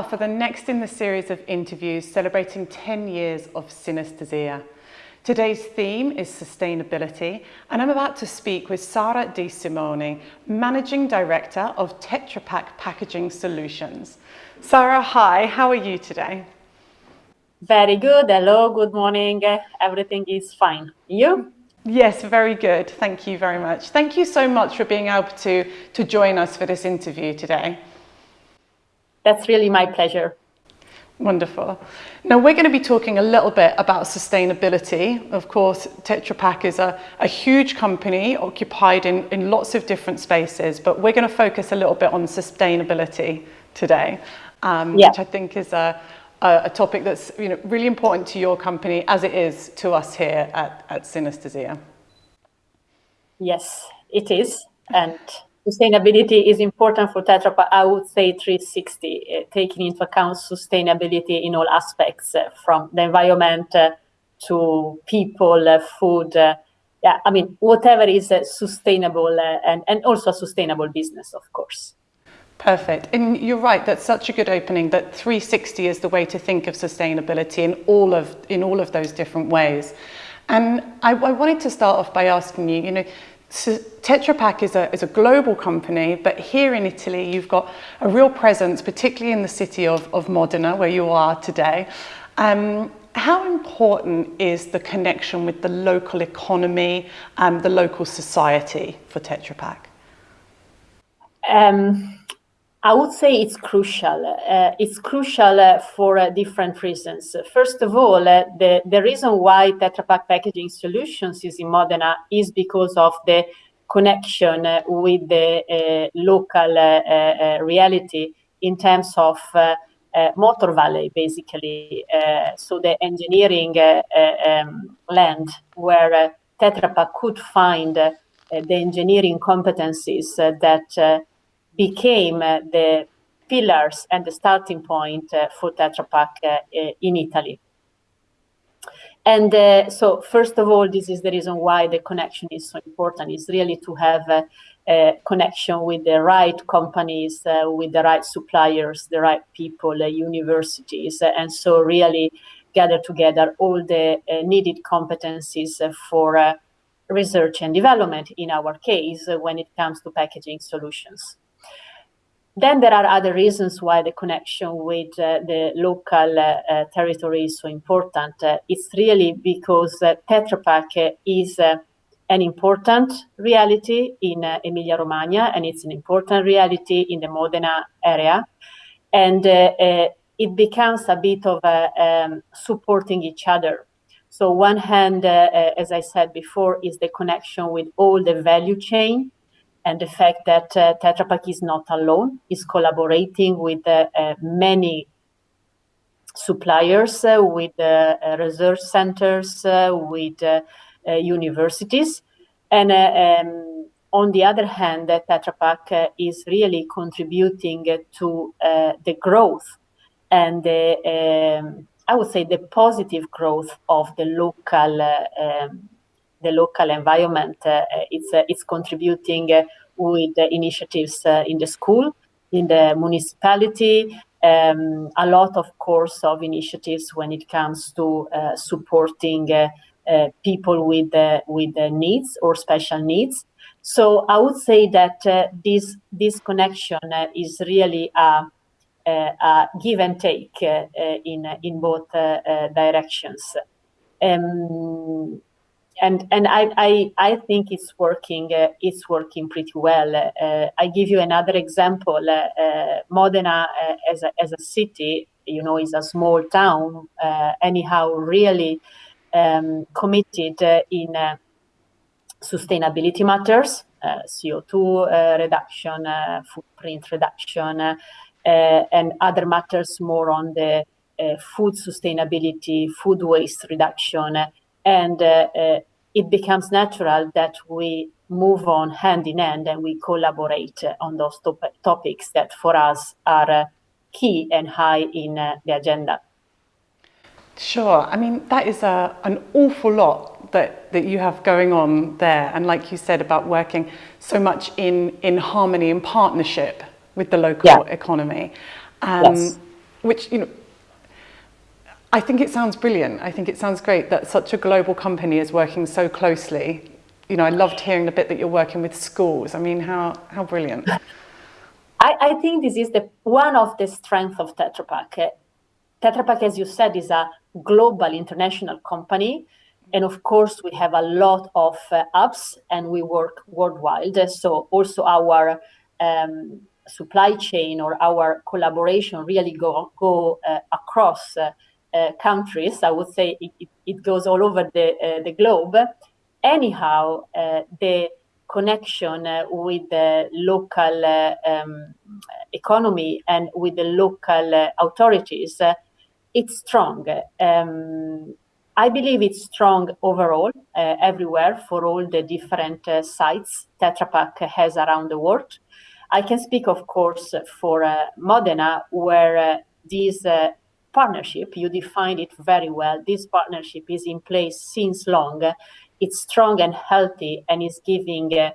are for the next in the series of interviews celebrating 10 years of synesthesia. Today's theme is sustainability, and I'm about to speak with Sara Di Simone, Managing Director of Tetra Pak Packaging Solutions. Sara, hi, how are you today? Very good. Hello, good morning. Eh, everything is fine. You? Yes, very good. Thank you very much. Thank you so much for being able to, to join us for this interview today. That's really my pleasure. Wonderful. Now we're going to be talking a little bit about sustainability. Of course, Tetra Pak is a, a huge company occupied in, in lots of different spaces, but we're going to focus a little bit on sustainability today, um, yeah. which I think is a, a, a, topic that's you know, really important to your company as it is to us here at, at Synesthesia. Yes, it is. And sustainability is important for Tetra Pak, I would say 360, uh, taking into account sustainability in all aspects, uh, from the environment uh, to people, food, yeah, I mean, whatever is sustainable and, and also a sustainable business, of course. Perfect. And you're right, that's such a good opening that 360 is the way to think of sustainability in all of, in all of those different ways. And I, I wanted to start off by asking you, you know, so Tetra Pak is a, is a global company, but here in Italy, you've got a real presence, particularly in the city of, of Modena, where you are today. Um, how important is the connection with the local economy and the local society for Tetra Pak? Um, I would say it's crucial. Uh, it's crucial uh, for uh, different reasons. First of all, uh, the, the reason why Tetra Pak Packaging Solutions is in Modena is because of the connection uh, with the uh, local reality in terms of Motor Valley, basically. so the engineering um, land where Tetra Pak could find the engineering competencies that became uh, the pillars and the starting point uh, for Tetra Pak uh, in Italy. And uh, so, first of all, this is the reason why the connection is so important, It's really to have a, a connection with the right companies, uh, with the right suppliers, the right people, uh, universities, and so really gather together all the needed competencies for research and development, in our case, when it comes to packaging solutions. Then there are other reasons why the connection with uh, the local uh, uh territory is so important. Uh, it's really because uh, Tetra Pak is uh, an important reality in Emilia-Romagna, and it's an important reality in the Modena area. And it becomes a bit of um, supporting each other. So one hand, as I said before, is the connection with all the value chain and the fact that uh, Tetra Pak is not alone, is collaborating with uh, uh, many suppliers, uh, with uh, research centers, uh, with universities. And um, on the other hand, Tetra Pak is really contributing to the growth and the, um, I would say the positive growth of the local um, the local environment. Uh, it's uh, it's contributing uh, with initiatives in the school, in the municipality, um, a lot, of course, of initiatives when it comes to uh, supporting uh, uh, people with with needs or special needs. So I would say that this this connection is really a, a, give and take in in both directions. Um, and and I, I, I think it's working uh, it's working pretty well. Uh, I give you another example. Uh, uh Modena uh, as a as a city, you know, is a small town. Uh, anyhow, really um, committed in sustainability matters, CO2 reduction, footprint reduction, and other matters more on the food sustainability, food waste reduction, and uh, it becomes natural that we move on hand in hand and we collaborate on those top topics that for us are uh, key and high in uh, the agenda. Sure. I mean, that is a, an awful lot that, that you have going on there. And like you said about working so much in, in harmony and partnership with the local yeah. economy. Um, yes. which, you know, I think it sounds brilliant. I think it sounds great that such a global company is working so closely. You know, I loved hearing the bit that you're working with schools. I mean, how, how brilliant. I, I think this is the one of the strengths of Tetra Pak. Tetra Pak, as you said, is a global international company. And of course, we have a lot of uh, apps and we work worldwide. So also our um, supply chain or our collaboration really go, go uh, across uh, countries. I would say it, it, it goes all over the, uh, the globe. Anyhow, uh, the connection with the local um, economy and with the local authorities, it's strong. Um, I believe it's strong overall, uh, everywhere for all the different uh, sites Tetra Pak has around the world. I can speak, of course, for uh, Modena, where this partnership, you defined it very well. This partnership is in place since long. It's strong and healthy and is giving uh,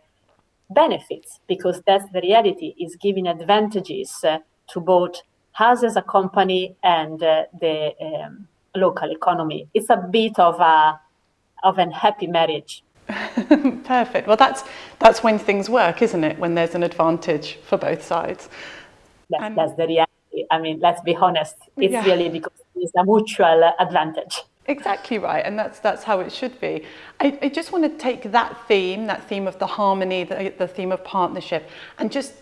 benefits because that's the reality, is giving advantages uh, to both us as a company and uh, the um, local economy. It's a bit of a of an happy marriage. Perfect. Well, that's that's when things work, isn't it? When there's an advantage for both sides. That, that's the reality. I mean, let's be honest, it's yeah. really because it's a mutual advantage. Exactly right, and that's that's how it should be. I, I just want to take that theme, that theme of the harmony, the, the theme of partnership, and just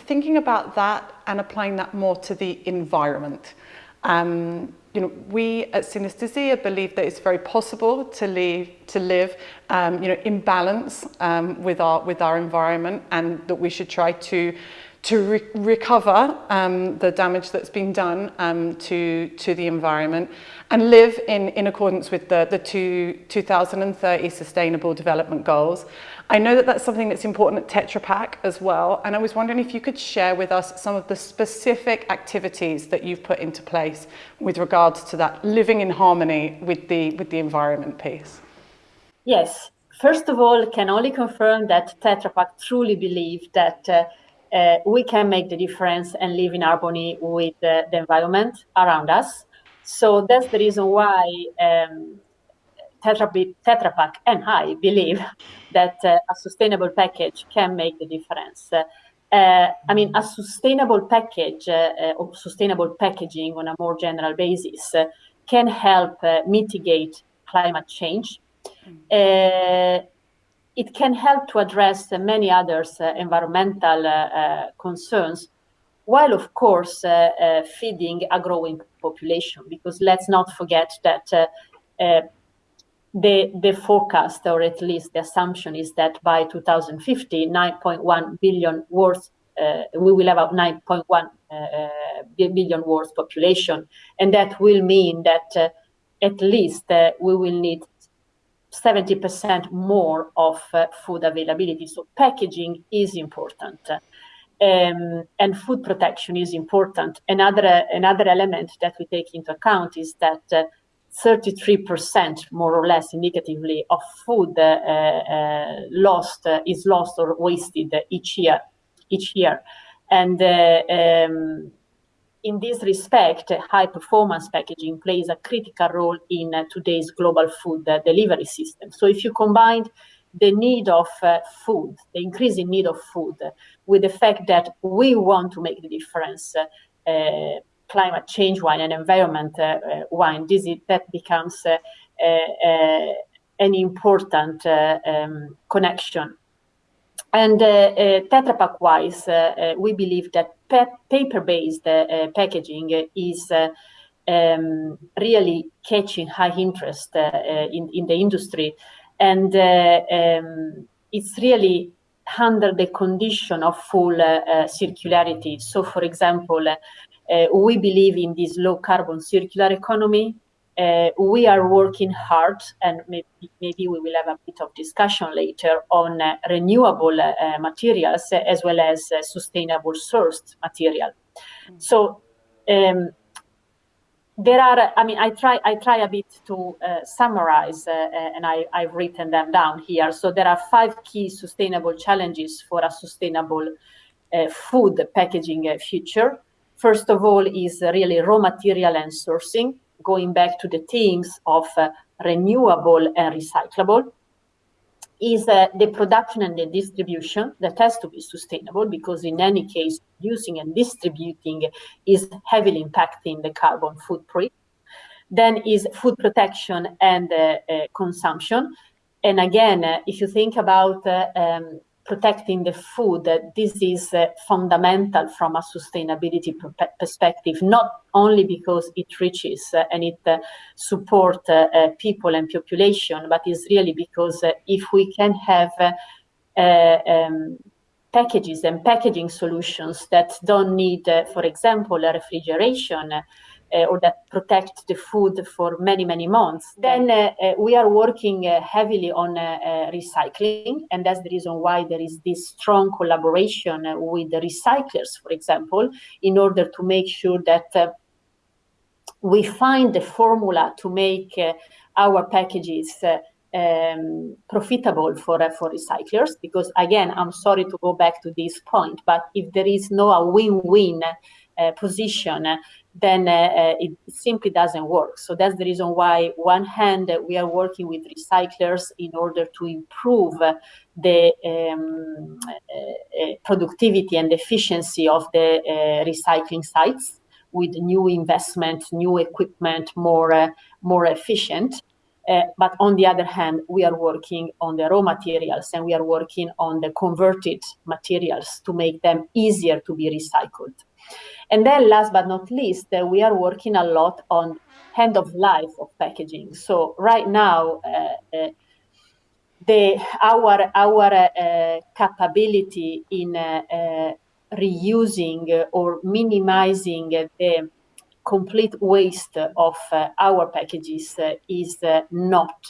thinking about that and applying that more to the environment. Um, you know, we at Synesthesia believe that it's very possible to live, to live um, you know, in balance um, with, our, with our environment and that we should try to to re recover um, the damage that's been done um, to, to the environment and live in, in accordance with the, the two, 2030 Sustainable Development Goals. I know that that's something that's important at Tetra Pak as well, and I was wondering if you could share with us some of the specific activities that you've put into place with regards to that living in harmony with the, with the environment piece. Yes. First of all, can only confirm that Tetra Pak truly believe that uh, uh, we can make the difference and live in harmony with uh, the environment around us. So that's the reason why um, Tetra, Tetra Pak and I believe that uh, a sustainable package can make the difference. Uh, I mean, a sustainable package uh, or sustainable packaging on a more general basis uh, can help mitigate climate change. Mm it can help to address uh, many other uh, environmental uh, concerns, while of course feeding a growing population. Because let's not forget that the, the forecast, or at least the assumption, is that by 2050, 9.1 billion worth, uh, we will have a 9.1 uh, billion worth population, and that will mean that uh, at least we will need 70% more of uh, food availability. So packaging is important. Um, and food protection is important. Another, another element that we take into account is that uh, 33% more or less indicatively of food uh, uh, lost uh, is lost or wasted each year each year and uh, um, in this respect, high performance packaging plays a critical role in uh, today's global food uh, delivery system. So if you combine the need of uh, food, the increasing need of food, with the fact that we want to make the difference uh, uh, climate change wine and environment uh, wine, this is, that becomes an important um, connection and uh, uh, Tetra Pak wise, uh, uh we believe that paper-based uh, uh, packaging is um, really catching high interest in, in the industry. And um, it's really under the condition of full circularity. So, for example, we believe in this low carbon circular economy uh, we are working hard, and maybe, maybe, we will have a bit of discussion later on uh, renewable uh, materials as well as uh, sustainable sourced material. Mm. So um, there are, I mean, I try, I try a bit to uh, summarize, uh, and I, I've written them down here. So there are five key sustainable challenges for a sustainable food packaging future. First of all, is really raw material and sourcing, going back to the themes of uh, renewable and recyclable is uh, the production and the distribution that has to be sustainable because in any case using and distributing is heavily impacting the carbon footprint. Then is food protection and uh, uh, consumption. And again uh, if you think about uh, um, protecting the food, this is uh, fundamental from a sustainability perspective, not only because it reaches uh, and it uh, supports people and population, but it's really because if we can have um, packages and packaging solutions that don't need, for example, a refrigeration, or that protect the food for many, many months. Then uh, uh, we are working heavily on recycling, and that's the reason why there is this strong collaboration with the recyclers, for example, in order to make sure that we find the formula to make our packages um, profitable for uh, for recyclers because again i'm sorry to go back to this point but if there is no a win-win uh, position then uh, uh, it simply doesn't work. So that's the reason why, one hand, we are working with recyclers in order to improve the um, uh, productivity and efficiency of the recycling sites with new investment, new equipment, more more efficient. Uh, but on the other hand, we are working on the raw materials and we are working on the converted materials to make them easier to be recycled. And then last but not least, uh, we are working a lot on end of life of packaging. So right now, uh, uh, the our our uh, capability in uh, uh, reusing or minimizing the complete waste of our packages is not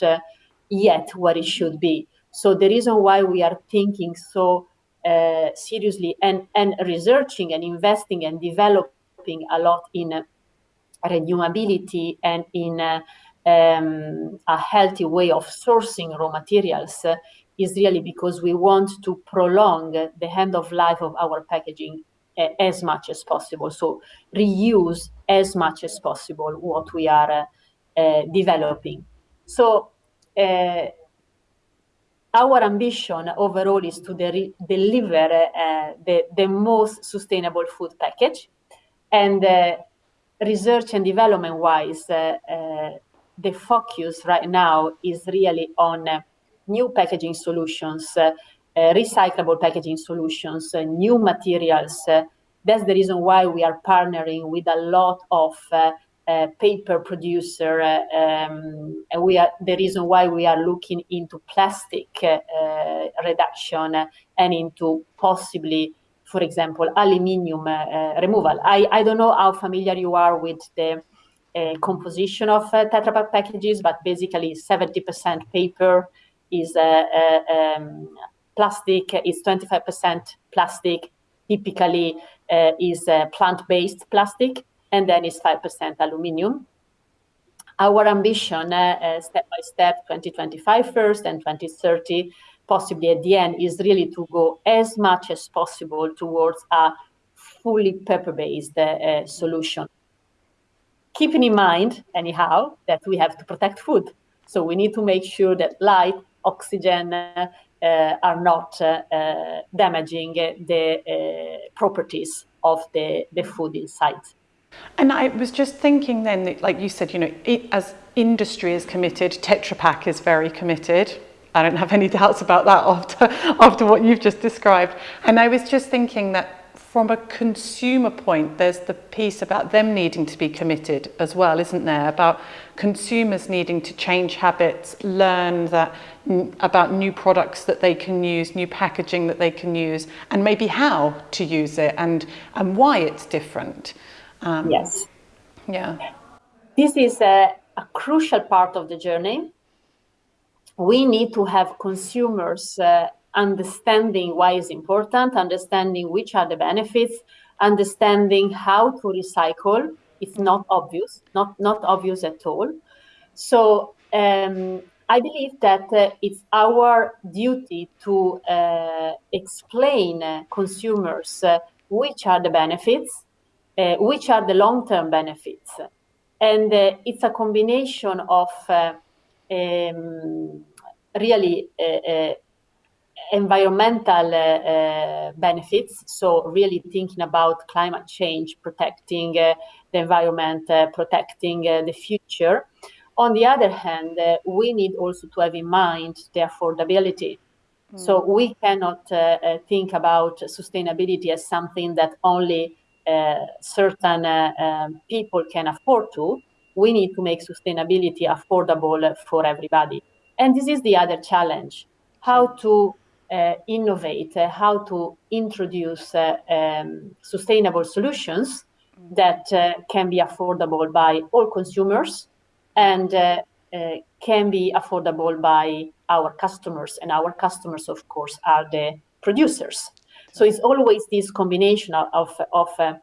yet what it should be. So the reason why we are thinking so uh, seriously and, and researching and investing and developing a lot in uh, renewability and in uh, um, a healthy way of sourcing raw materials uh, is really because we want to prolong the end of life of our packaging uh, as much as possible. So reuse as much as possible what we are uh, developing. So our ambition overall is to de deliver uh, the, the most sustainable food package. And uh, research and development wise, uh, the focus right now is really on new packaging solutions, recyclable packaging solutions, new materials. that's the reason why we are partnering with a lot of paper producer, uh, um, and we are the reason why we are looking into plastic uh, reduction and into possibly, for example, aluminium uh, removal. I, I don't know how familiar you are with the composition of Tetra Pak packages, but basically 70% paper is um, plastic, is 25% plastic, typically uh, is uh, plant-based plastic and then it's 5% aluminium. Our ambition, uh, uh, step by step, 2025 first and 2030, possibly at the end, is really to go as much as possible towards a fully paper-based uh, solution. Keeping in mind, anyhow, that we have to protect food. So we need to make sure that light, oxygen, uh, are not uh, uh, damaging the properties of the, the food inside. And I was just thinking then, that, like you said, you know, it, as industry is committed, Tetra Pak is very committed. I don't have any doubts about that after, after what you've just described. And I was just thinking that from a consumer point, there's the piece about them needing to be committed as well, isn't there? About consumers needing to change habits, learn that about new products that they can use, new packaging that they can use, and maybe how to use it and, and why it's different. Um, yes. Yeah. This is a, a, crucial part of the journey. We need to have consumers uh, understanding why it's important, understanding which are the benefits, understanding how to recycle. It's not obvious, not, not obvious at all. So um, I believe that uh, it's our duty to uh, explain uh, consumers uh, which are the benefits uh, which are the long-term benefits. And uh, it's a combination of uh, um, really uh, environmental uh, benefits. So really thinking about climate change, protecting uh, the environment, uh, protecting the future. On the other hand, we need also to have in mind the affordability. Mm. So we cannot think about sustainability as something that only certain um, people can afford to. We need to make sustainability affordable for everybody. And this is the other challenge how to uh, innovate, uh, how to introduce uh, um, sustainable solutions that can be affordable by all consumers and can be affordable by our customers. And our customers, of course, are the producers. So it's always this combination of, of, of uh,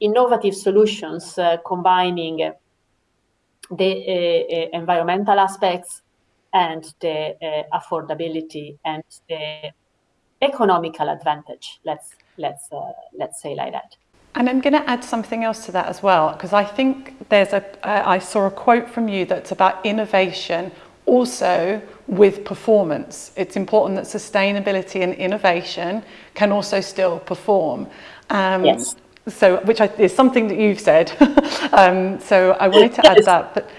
innovative solutions uh, combining the uh, environmental aspects and the uh, affordability and the economical advantage. Let's let's uh, let's say like that. And I'm going to add something else to that as well, because I think there's a. I saw a quote from you that's about innovation also with performance. It's important that sustainability and innovation can also still perform. Um, yes. So, which is something that you've said. um, so I wanted to add that. But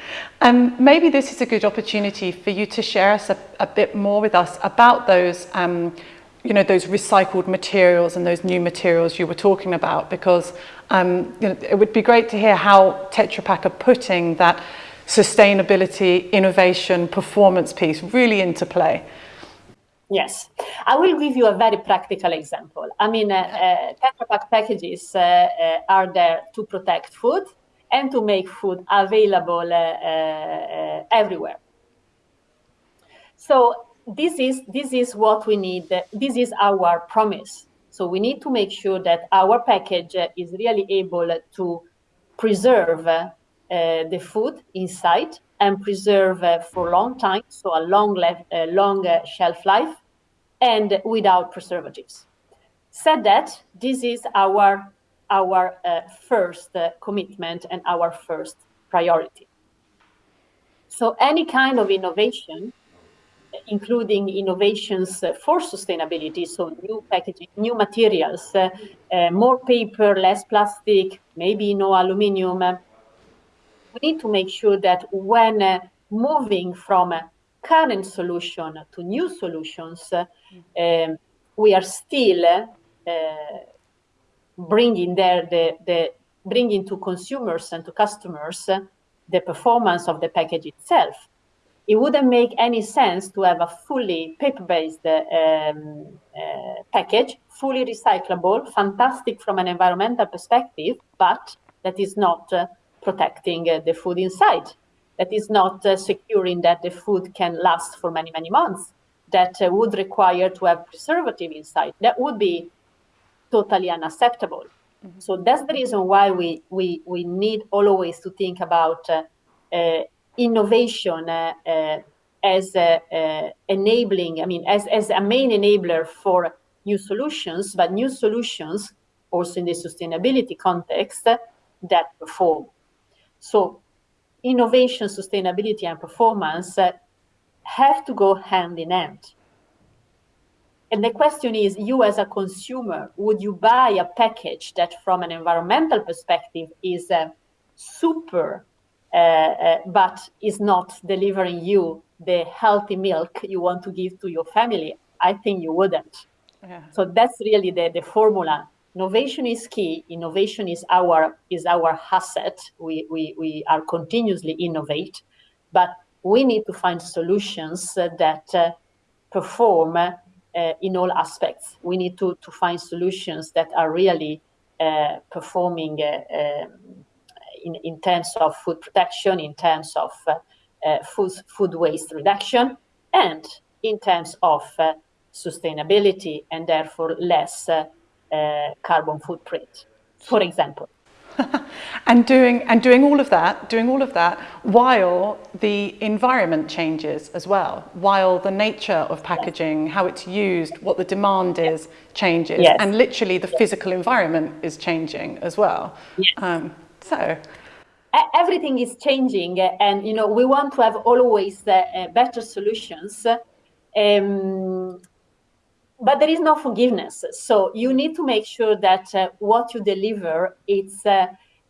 um, maybe this is a good opportunity for you to share us a, a bit more with us about those, um, you know, those recycled materials and those new materials you were talking about, because um, you know, it would be great to hear how Tetra Pak are putting that sustainability, innovation, performance piece really into play. Yes, I will give you a very practical example. I mean, uh, uh, Tetra Pak packages uh, uh, are there to protect food and to make food available uh, uh, everywhere. So this is this is what we need. This is our promise. So we need to make sure that our package is really able to preserve the food inside and preserve uh, for a long time, so a long, uh, long shelf life, and without preservatives. Said that, this is our our uh, first uh, commitment and our first priority. So any kind of innovation, including innovations uh, for sustainability, so new packaging, new materials, uh, uh, more paper, less plastic, maybe no aluminium, uh, we need to make sure that when moving from a current solution to new solutions, um, we are still bringing there the, the bringing to consumers and to customers uh, the performance of the package itself. It wouldn't make any sense to have a fully paper-based uh, um, uh, package, fully recyclable, fantastic from an environmental perspective, but that is not uh, protecting uh, the food inside. That is not uh, securing that the food can last for many, many months. That would require to have preservative inside. That would be totally unacceptable. Mm-hmm. So that's the reason why we, we, we need always to think about uh, uh, innovation uh, uh as enabling, I mean, as, as a main enabler for new solutions, but new solutions also in the sustainability context that perform. So innovation, sustainability, and performance have to go hand in hand. And the question is, you as a consumer, would you buy a package that from an environmental perspective is uh, super, uh, uh, but is not delivering you the healthy milk you want to give to your family? I think you wouldn't. Yeah. So that's really the, the formula. Innovation is key. Innovation is our is our asset. We, we, we are continuously innovate, but we need to find solutions that uh, perform uh, in all aspects. We need to, to find solutions that are really uh, performing uh, um, in, in terms of food protection, in terms of uh, uh, food, food waste reduction, and in terms of sustainability and therefore less carbon footprint, for example. and doing and doing all of that, doing all of that while the environment changes as well, while the nature of packaging, how it's used, what the demand is changes, yes. and literally the physical environment is changing as well. Yes. Um, so everything is changing and you know we want to have always uh, better solutions um, but there is no forgiveness. So you need to make sure that uh, what you deliver is uh,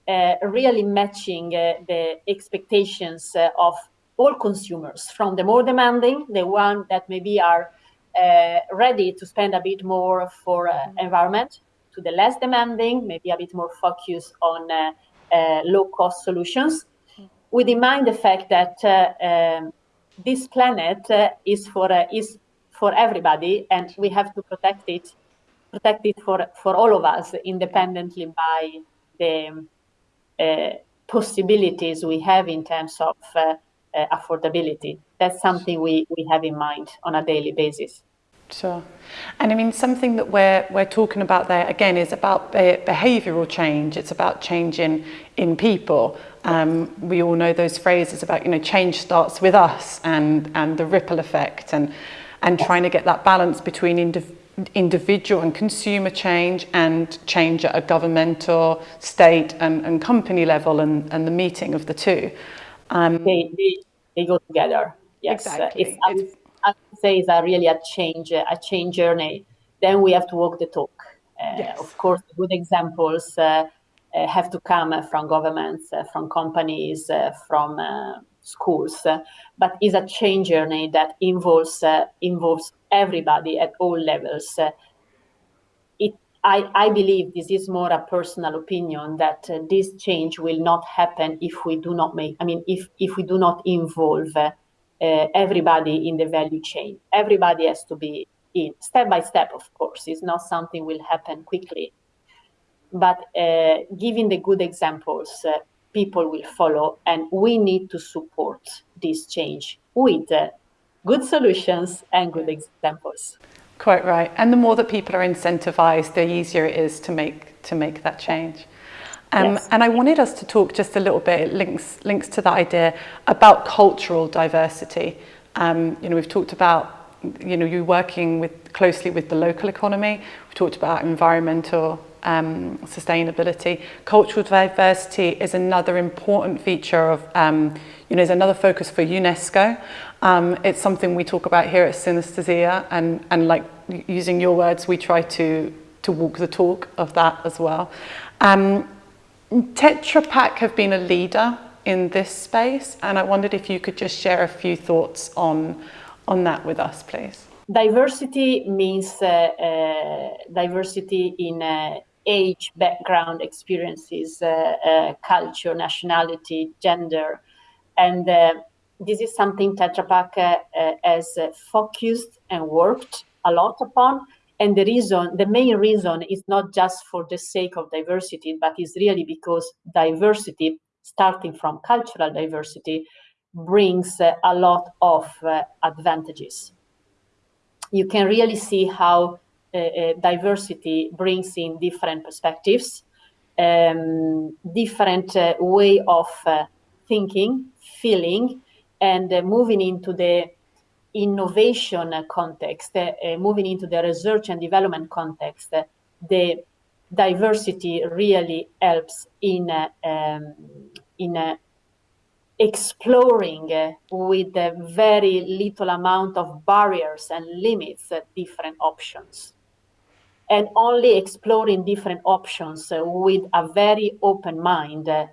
uh, really matching uh, the expectations uh, of all consumers, from the more demanding, the one that maybe are uh, ready to spend a bit more for mm-hmm. environment, to the less demanding, maybe a bit more focus on low-cost solutions, mm-hmm. with in mind the fact that um, this planet is for is for everybody, and we have to protect it, protect it for, for all of us, independently by the uh, possibilities we have in terms of uh, uh, affordability. That's something we, we have in mind on a daily basis. Sure. And I mean, something that we're, we're talking about there, again, is about be behavioural change. It's about change in, in people. Um, we all know those phrases about, you know, change starts with us and, and the ripple effect. And and trying to get that balance between indiv individual and consumer change and change at a governmental, state and, and company level and, and the meeting of the two. Um, they, they, they go together. Yes, exactly. Uh, I, would, I would say it's a really a change, a change journey. Then we have to walk the talk. Uh, yes. Of course, good examples uh, uh have to come from governments, uh, from companies, uh, from schools, but is a change journey that involves uh, involves everybody at all levels. it, I, I believe this is more a personal opinion that uh, this change will not happen if we do not make. I mean, if if we do not involve uh, everybody in the value chain. Everybody has to be in step by step. Of course, it's not something will happen quickly but uh, giving the good examples, uh, people will follow and we need to support this change with uh, good solutions and good examples quite right and the more that people are incentivized the easier it is to make to make that change um, yes. and I wanted us to talk just a little bit, it links, links to that idea about cultural diversity. Um, you know, we've talked about, you know, you working with closely with the local economy. We've talked about environmental um, sustainability. Cultural diversity is another important feature of, um, you know, is another focus for UNESCO. Um, it's something we talk about here at Synesthesia and, and like using your words, we try to, to walk the talk of that as well. Um, Tetra Pak have been a leader in this space and I wondered if you could just share a few thoughts on, on that with us, please. Diversity means uh, uh, diversity in uh, age, background, experiences, uh, uh, culture, nationality, gender. And uh, this is something Tetra Pak has focused and worked a lot upon. And the reason, the main reason is not just for the sake of diversity, but is really because diversity, starting from cultural diversity, brings uh, a lot of uh, advantages. You can really see how diversity brings in different perspectives, um, different uh, way of thinking, feeling, and moving into the innovation context, moving into the research and development context, the diversity really helps in um, in uh, exploring uh, with a very little amount of barriers and limits uh, different options and only exploring different options uh, with a very open mind uh,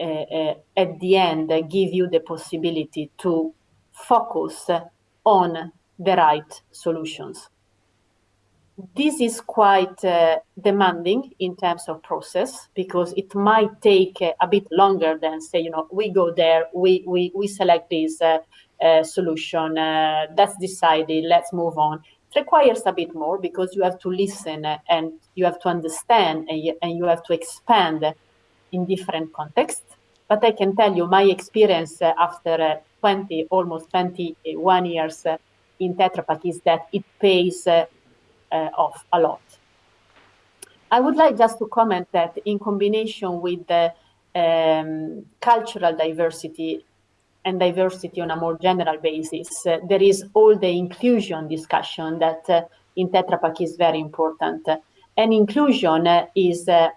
uh, at the end give you the possibility to focus on the right solutions. This is quite uh, demanding in terms of process because it might take uh, a bit longer than say, you know, we go there, we, we, we select this uh, solution, that's decided, let's move on requires a bit more because you have to listen uh, and you have to understand and you, and you have to expand in different contexts. But I can tell you my experience uh, after uh, 20, almost 21 years in Tetra Pak is that it pays uh, off a lot. I would like just to comment that in combination with the um, cultural diversity and diversity on a more general basis, uh, there is all the inclusion discussion that uh, in Tetra Pak is very important. And inclusion uh, is uh,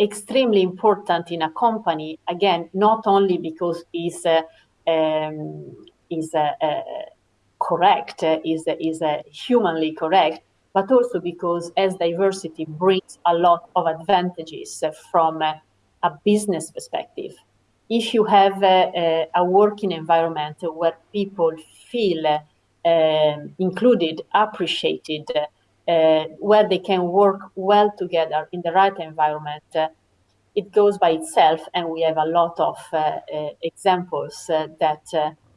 extremely important in a company, again, not only because it's uh, um, is uh, correct, is, is humanly correct, but also because as diversity brings a lot of advantages from a business perspective. If you have a, a working environment where people feel uh, included, appreciated, uh, where they can work well together in the right environment, uh, it goes by itself, and we have a lot of uh, uh, examples uh, that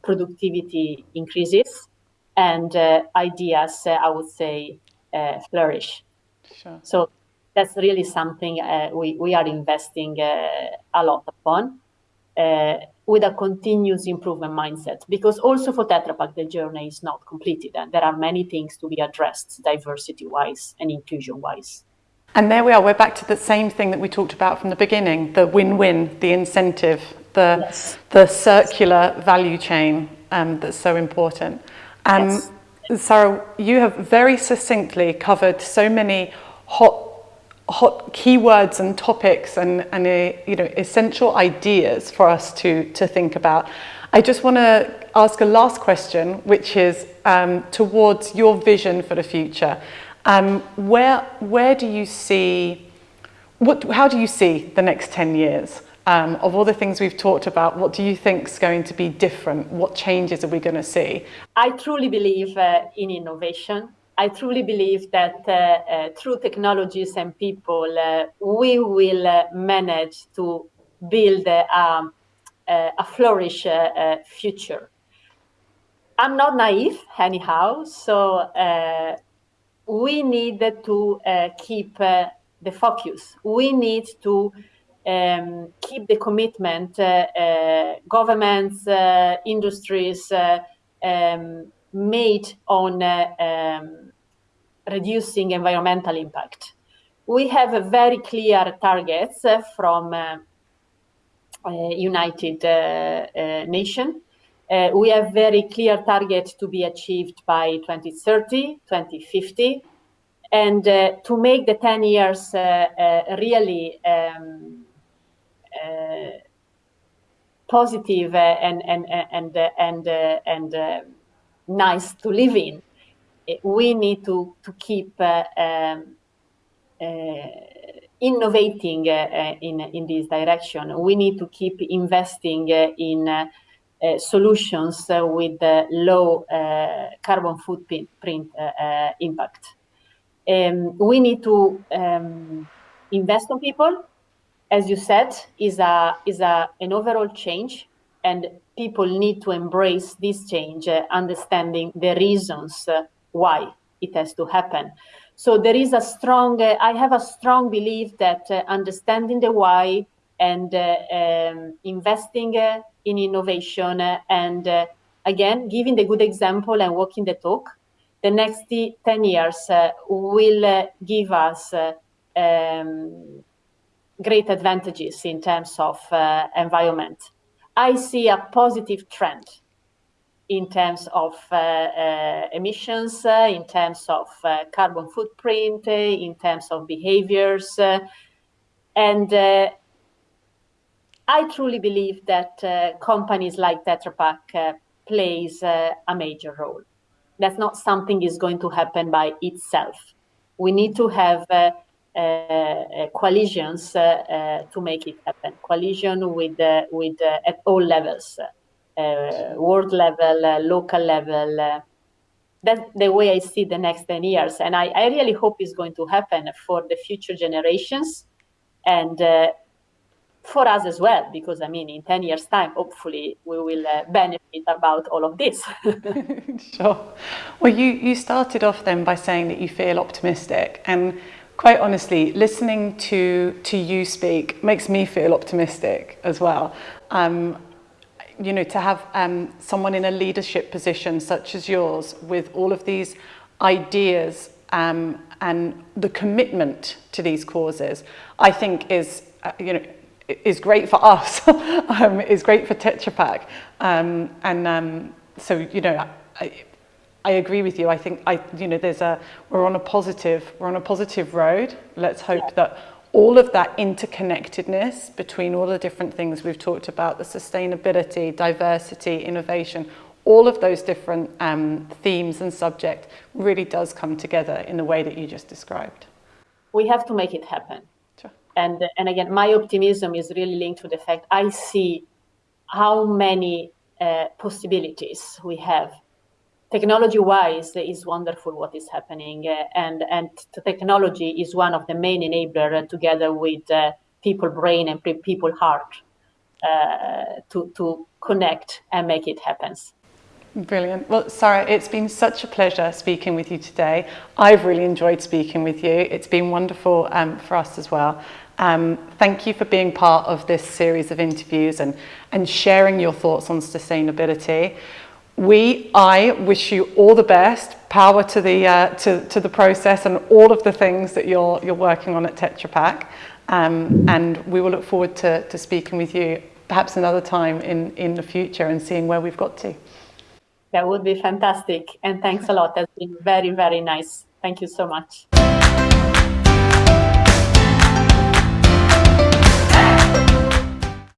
productivity increases and ideas, I would say, flourish. Sure. So that's really something we, we are investing a lot upon. Uh, with a continuous improvement mindset because also for Tetra Pak the journey is not completed and there are many things to be addressed diversity wise and inclusion wise. And there we are, we're back to the same thing that we talked about from the beginning, the win-win, the incentive, the, yes. the circular value chain um, that's so important. Um, yes. Sarah, you have very succinctly covered so many hot, hot keywords and topics and, and uh, you know, essential ideas for us to, to think about. I just want to ask a last question, which is um, towards your vision for the future. Um, where, where do you see, what, how do you see the next 10 years? Um, of all the things we've talked about, what do you think is going to be different? What changes are we going to see? I truly believe uh, in innovation. I truly believe that uh, uh, through technologies and people, uh, we will uh, manage to build um, uh, a flourish uh, future. I'm not naive, anyhow, so we need to uh, keep uh, the focus. We need to um, keep the commitment, uh, uh governments, uh, industries uh, um, made on um, reducing environmental impact. We have very clear targets from United Nations uh, we have very clear targets to be achieved by 2030, 2050. And uh, to make the 10 years uh, uh really um, uh, positive and, and, and, and, and nice to live in, we need to, to keep um, innovating in, in this direction. We need to keep investing in uh, solutions uh, with low uh, carbon footprint impact. Um, we need to um, invest on people. As you said, is a is a an overall change, and people need to embrace this change, understanding the reasons why it has to happen. So there is a strong, uh, I have a strong belief that uh, understanding the why and uh, um, investing in innovation and uh, again, giving the good example and walking the talk, the next 10 years uh, will uh, give us um, great advantages in terms of environment. I see a positive trend in terms of uh, uh, emissions, uh, in terms of carbon footprint, in terms of behaviors. and I truly believe that uh, companies like Tetra Pak uh, plays uh, a major role. That's not something is going to happen by itself. We need to have uh, uh, uh, Uh, uh, coalitions uh, to make it happen. Coalition with with at all levels, world level, local level. that's the way I see the next 10 years. And I, I really hope it's going to happen for the future generations and for us as well, because I mean, in 10 years' time, hopefully, we will uh, benefit about all of this. sure. Well, you, you started off then by saying that you feel optimistic. And quite honestly, listening to, to you speak makes me feel optimistic as well. Um, you know, to have um, someone in a leadership position such as yours with all of these ideas um, and the commitment to these causes, I think is, uh, you know, is great for us, um, is great for Tetra Pak. Um, and um, so, you know, I, I agree with you. I think, I, you know, there's a, we're on a positive, we're on a positive road. Let's hope yeah. that all of that interconnectedness between all the different things we've talked about, the sustainability, diversity, innovation, all of those different um, themes and subject really does come together in the way that you just described. We have to make it happen. Sure. And, and again, my optimism is really linked to the fact I see how many uh, possibilities we have technology-wise, is wonderful what is happening, uh, and and technology is one of the main enabler uh, together with uh, people brain and people heart to to connect and make it happen. Brilliant. Well, Sarah, it's been such a pleasure speaking with you today. I've really enjoyed speaking with you. It's been wonderful um, for us as well. Um, thank you for being part of this series of interviews and, and sharing your thoughts on sustainability we, I wish you all the best, power to the, uh, to, to the process and all of the things that you're, you're working on at Tetra Pak. Um, and we will look forward to, to speaking with you perhaps another time in, in the future and seeing where we've got to. That would be fantastic. And thanks a lot. That's been very, very nice. Thank you so much.